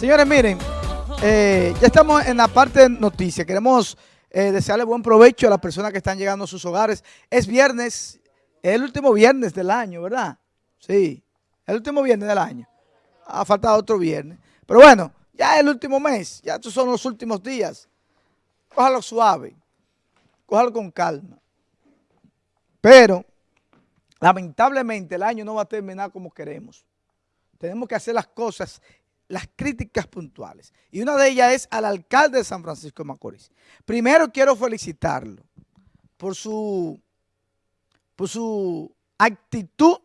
Señores, miren, eh, ya estamos en la parte de noticias. Queremos eh, desearle buen provecho a las personas que están llegando a sus hogares. Es viernes, es el último viernes del año, ¿verdad? Sí, el último viernes del año. Ha faltado otro viernes. Pero bueno, ya es el último mes, ya estos son los últimos días. Cójalo suave, cójalo con calma. Pero, lamentablemente, el año no va a terminar como queremos. Tenemos que hacer las cosas las críticas puntuales. Y una de ellas es al alcalde de San Francisco de Macorís. Primero quiero felicitarlo por su, por su actitud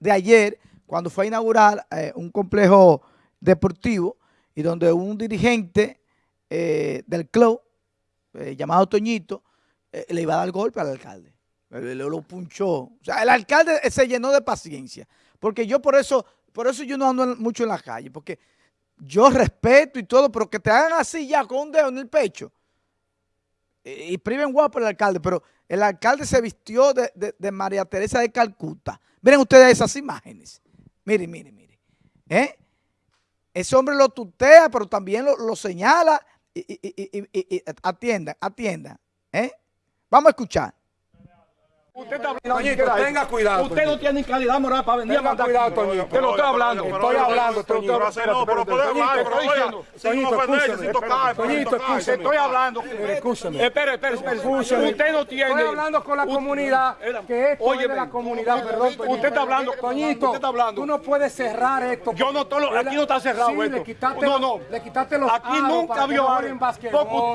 de ayer cuando fue a inaugurar eh, un complejo deportivo y donde un dirigente eh, del club eh, llamado Toñito le iba a dar golpe al alcalde. Le, lo punchó. O sea, el alcalde se llenó de paciencia. Porque yo por eso por eso yo no ando mucho en la calle, porque yo respeto y todo, pero que te hagan así ya con un dedo en el pecho. Y, priven guapo el alcalde, pero el alcalde se vistió de, María Teresa de Calcuta. Miren ustedes esas imágenes. Miren, miren, miren. ¿Eh? Ese hombre lo tutea, pero también lo, señala y, y, atienda, atienda. ¿Eh? Vamos a escuchar. Usted está hablando. Toñito, tenga cuidado. Usted no tiene calidad moral para venir tenga a cuidado, Toñito. Te lo estoy hablando. Estoy hablando, Toñito. No, pero puede hablar, pero oiga. Toñito, escúchame. Toñito, escúchame. Estoy hablando. Escúchame. Usted no tiene. Estoy hablando con la comunidad. Que esto es de la comunidad, perdón. Usted está hablando. Toñito, tú no puedes cerrar esto. Yo no, aquí no está cerrado esto. no, no. Le quitaste los Aquí nunca vio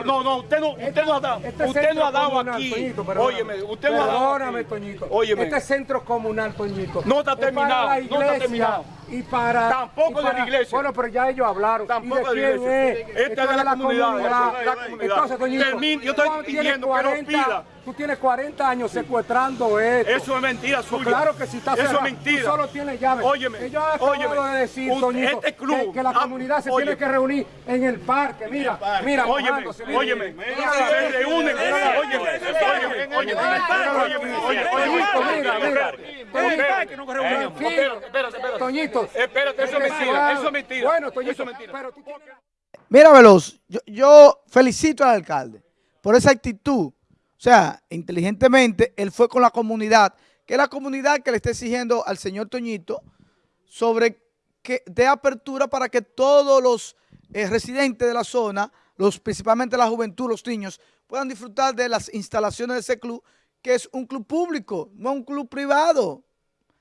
No, no, usted no, usted no ha dado. Usted no ha dado aquí. Óyeme, usted no ha dado. Toñito. Este centro comunal, Toñito. No está terminado. no está terminado. Y para. Tampoco de la iglesia. Bueno, pero ya ellos hablaron. Tampoco de, la iglesia. Es? Este es de la, comunidad. Entonces, Toñito. yo estoy pidiendo que no pida. Tú tienes 40 años secuestrando esto. Eso es mentira pues suya. claro que si está Eso es mentira. Tú solo tienes llaves. Óyeme. Ellos acaban de decir, este club, que, la comunidad se tiene que reunir en el parque. Mira, mira, óyeme, óyeme. Se reúnen. Óyeme, óyeme, óyeme. Mira, mira. Toñito. Espérate, eso es mentira. Eso es mentira. Bueno, Toñito, eso es mentira. Mira, Veloz, yo, yo felicito al alcalde por esa actitud o sea, inteligentemente, él fue con la comunidad, que es la comunidad que le está exigiendo al señor Toñito sobre que dé apertura para que todos los eh, residentes de la zona, los principalmente la juventud, los niños, puedan disfrutar de las instalaciones de ese club, que es un club público, no un club privado.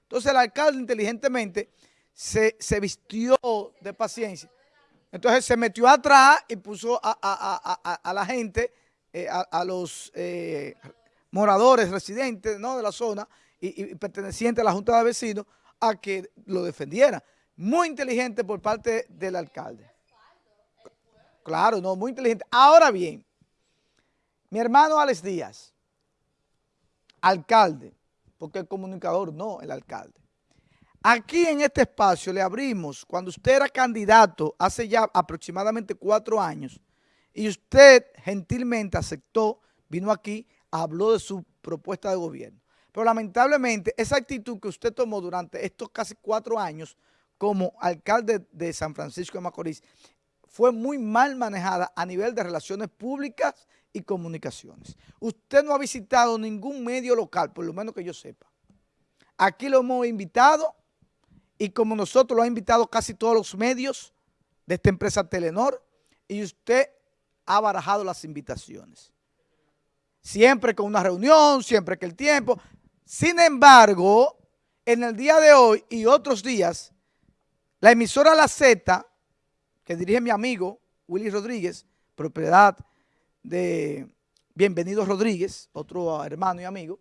Entonces el alcalde inteligentemente se, vistió de paciencia. Entonces se metió atrás y puso a la gente eh, a, los eh, moradores, residentes de la zona y, pertenecientes a la Junta de Vecinos a que lo defendiera. Muy inteligente por parte del alcalde. Claro, no, muy inteligente. Ahora bien, mi hermano Alex Díaz, alcalde, porque el comunicador no, el alcalde. Aquí en este espacio le abrimos, cuando usted era candidato hace ya aproximadamente cuatro años, y usted gentilmente aceptó, vino aquí, habló de su propuesta de gobierno. Pero lamentablemente esa actitud que usted tomó durante estos casi cuatro años como alcalde de San Francisco de Macorís fue muy mal manejada a nivel de relaciones públicas y comunicaciones. Usted no ha visitado ningún medio local, por lo menos que yo sepa. Aquí lo hemos invitado y como nosotros lo ha invitado casi todos los medios de esta empresa Telenor y usted ha barajado las invitaciones. Siempre con una reunión, siempre que el tiempo. Sin embargo, en el día de hoy y otros días, la emisora La Z, que dirige mi amigo Willy Rodríguez, propiedad de Bienvenido Rodríguez, otro hermano y amigo,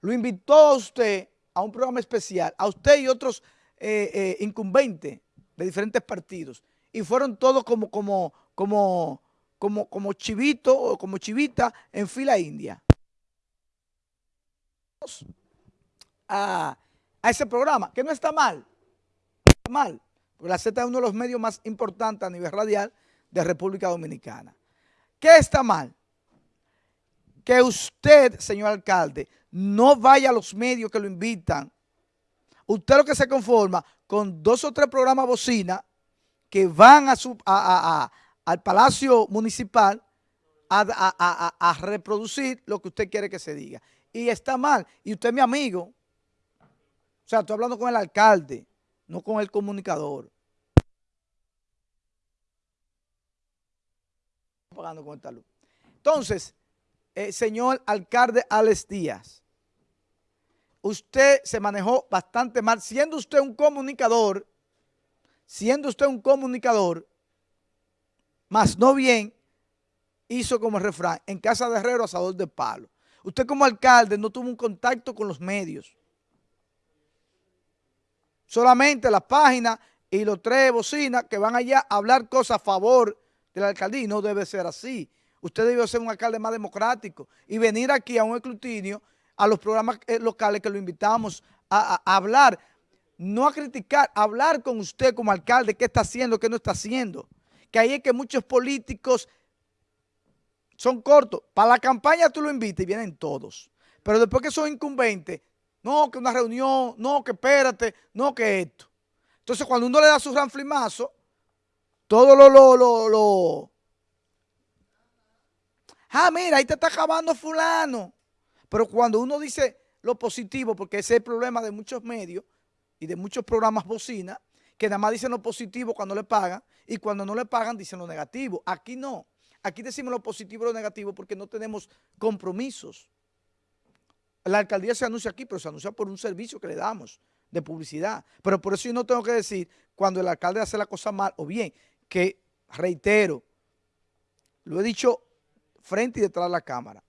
lo invitó a usted a un programa especial, a usted y otros eh, eh, incumbentes de diferentes partidos, y fueron todos como, como, como como, como chivito o como chivita en fila india. A, ese programa, que no está mal, no está mal, porque la Z es uno de los medios más importantes a nivel radial de República Dominicana. ¿Qué está mal? Que usted, señor alcalde, no vaya a los medios que lo invitan. Usted lo que se conforma con dos o tres programas bocina que van a su, al Palacio Municipal a, a, reproducir lo que usted quiere que se diga. Y está mal. Y usted es mi amigo. O sea, estoy hablando con el alcalde, no con el comunicador. Pagando con esta luz. Entonces, eh, señor alcalde Alex Díaz, usted se manejó bastante mal, siendo usted un comunicador, siendo usted un comunicador, más no bien, hizo como refrán, en casa de herrero, asador de palo. Usted como alcalde no tuvo un contacto con los medios. Solamente las páginas y los tres bocinas que van allá a hablar cosas a favor de la alcaldía y no debe ser así. Usted debe ser un alcalde más democrático y venir aquí a un escrutinio, a los programas eh, locales que lo invitamos a, a hablar, no a criticar, a hablar con usted como alcalde, qué está haciendo, qué no está haciendo. Que ahí es que muchos políticos son cortos. Para la campaña tú lo invitas y vienen todos. Pero después que son incumbentes, no, que una reunión, no, que espérate, no, que esto. Entonces, cuando uno le da su ranflimazo, todo lo, lo, lo, lo... Ah, mira, ahí te está acabando fulano. Pero cuando uno dice lo positivo, porque ese es el problema de muchos medios y de muchos programas bocina, que nada más dicen lo positivo cuando le pagan y cuando no le pagan dicen lo negativo. Aquí no. Aquí decimos lo positivo y lo negativo porque no tenemos compromisos. La alcaldía se anuncia aquí, pero se anuncia por un servicio que le damos de publicidad. Pero por eso yo no tengo que decir cuando el alcalde hace la cosa mal o bien, que reitero, lo he dicho frente y detrás de la cámara,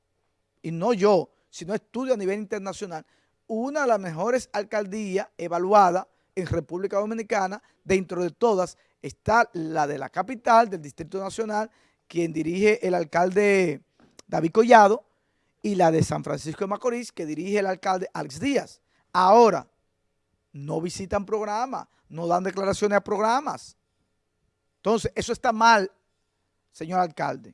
y no yo, sino estudio a nivel internacional, una de las mejores alcaldías evaluadas en República Dominicana, dentro de todas, está la de la capital, del Distrito Nacional, quien dirige el alcalde David Collado, y la de San Francisco de Macorís, que dirige el alcalde Alex Díaz. Ahora, no visitan programas, no dan declaraciones a programas. Entonces, eso está mal, señor alcalde.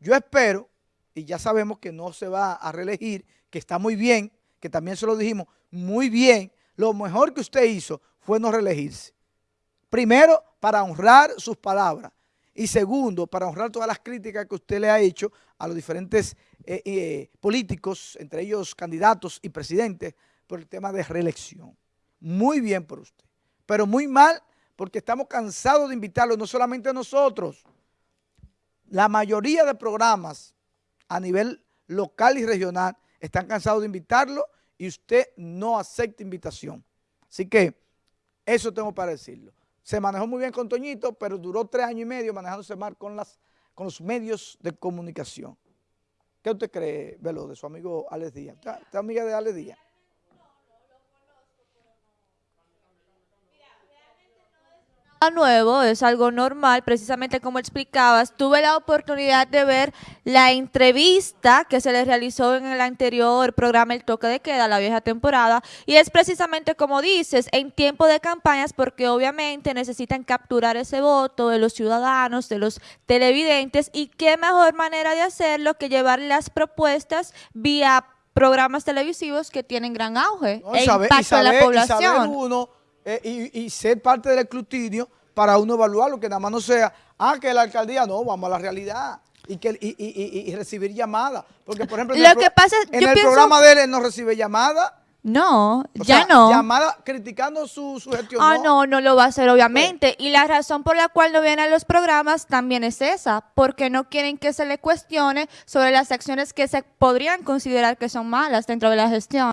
Yo espero, y ya sabemos que no se va a reelegir, que está muy bien, que también se lo dijimos, muy bien, lo mejor que usted hizo fue no reelegirse. Primero, para honrar sus palabras. Y segundo, para honrar todas las críticas que usted le ha hecho a los diferentes eh, eh, políticos, entre ellos candidatos y presidentes, por el tema de reelección. Muy bien por usted, pero muy mal porque estamos cansados de invitarlo, no solamente nosotros. La mayoría de programas a nivel local y regional están cansados de invitarlo y usted no acepta invitación. Así que eso tengo para decirlo se manejó muy bien con Toñito, pero duró tres años y medio manejándose mal con, los medios de comunicación. ¿Qué usted cree, Velo, de su amigo Alex Díaz? ¿Usted amiga de Alex Díaz? Nuevo, es algo normal, precisamente como explicabas, tuve la oportunidad de ver la entrevista que se le realizó en el anterior programa El Toque de Queda, la vieja temporada, y es precisamente como dices, en tiempo de campañas, porque obviamente necesitan capturar ese voto de los ciudadanos, de los televidentes, y qué mejor manera de hacerlo que llevar las propuestas vía programas televisivos que tienen gran auge e impacto en la población. Eh, y, ser parte del escrutinio para uno evaluarlo, que nada más no sea, ah, que la alcaldía, no, vamos a la realidad. Y, que, y, recibir llamadas. Porque, por ejemplo, en el, en el programa de él, no recibe llamadas. No, ya no. Llamada criticando su, su gestión. Ah, no. no, lo va a hacer, obviamente. Y la razón por la cual no vienen a los programas también es esa, porque no quieren que se le cuestione sobre las acciones que se podrían considerar que son malas dentro de la gestión.